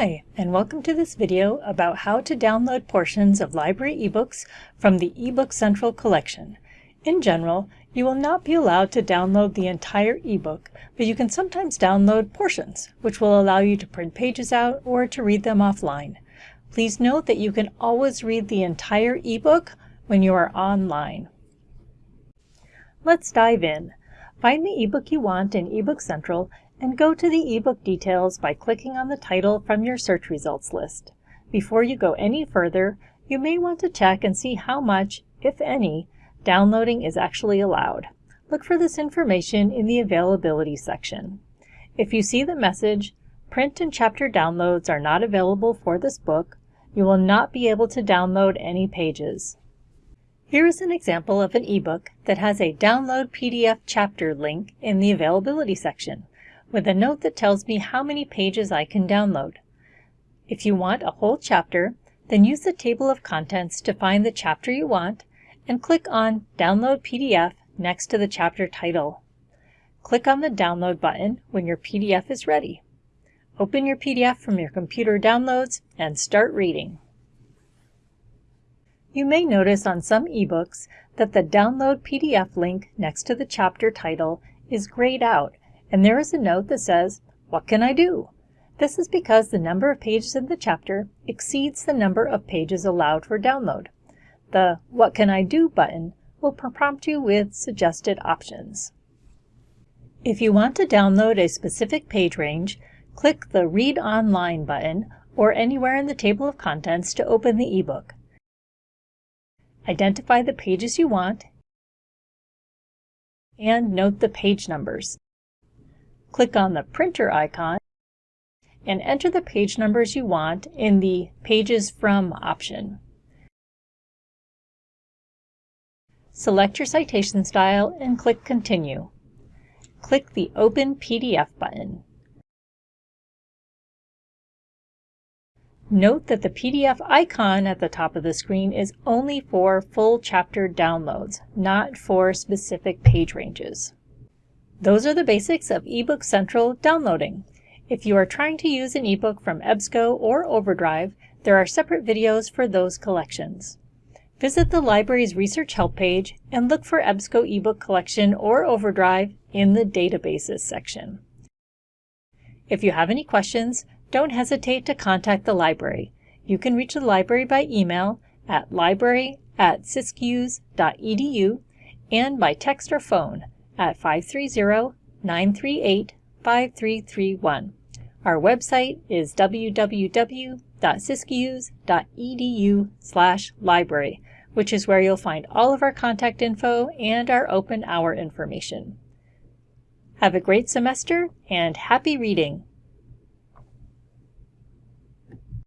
Hi, and welcome to this video about how to download portions of library ebooks from the eBook Central collection. In general, you will not be allowed to download the entire ebook, but you can sometimes download portions, which will allow you to print pages out or to read them offline. Please note that you can always read the entire ebook when you are online. Let's dive in. Find the ebook you want in eBook Central and go to the ebook details by clicking on the title from your search results list. Before you go any further, you may want to check and see how much, if any, downloading is actually allowed. Look for this information in the availability section. If you see the message, print and chapter downloads are not available for this book, you will not be able to download any pages. Here is an example of an ebook that has a download PDF chapter link in the availability section with a note that tells me how many pages I can download. If you want a whole chapter, then use the table of contents to find the chapter you want and click on Download PDF next to the chapter title. Click on the Download button when your PDF is ready. Open your PDF from your computer downloads and start reading. You may notice on some ebooks that the Download PDF link next to the chapter title is grayed out and there is a note that says, What can I do? This is because the number of pages in the chapter exceeds the number of pages allowed for download. The What Can I Do button will prompt you with suggested options. If you want to download a specific page range, click the Read Online button or anywhere in the table of contents to open the ebook. Identify the pages you want and note the page numbers. Click on the printer icon and enter the page numbers you want in the Pages From option. Select your citation style and click Continue. Click the Open PDF button. Note that the PDF icon at the top of the screen is only for full chapter downloads, not for specific page ranges. Those are the basics of eBook Central downloading. If you are trying to use an ebook from EBSCO or Overdrive, there are separate videos for those collections. Visit the library's research help page and look for EBSCO ebook collection or Overdrive in the databases section. If you have any questions, don't hesitate to contact the library. You can reach the library by email at library at siskiyous.edu and by text or phone at 530-938-5331. Our website is www.siskiyous.edu slash library, which is where you'll find all of our contact info and our open hour information. Have a great semester and happy reading!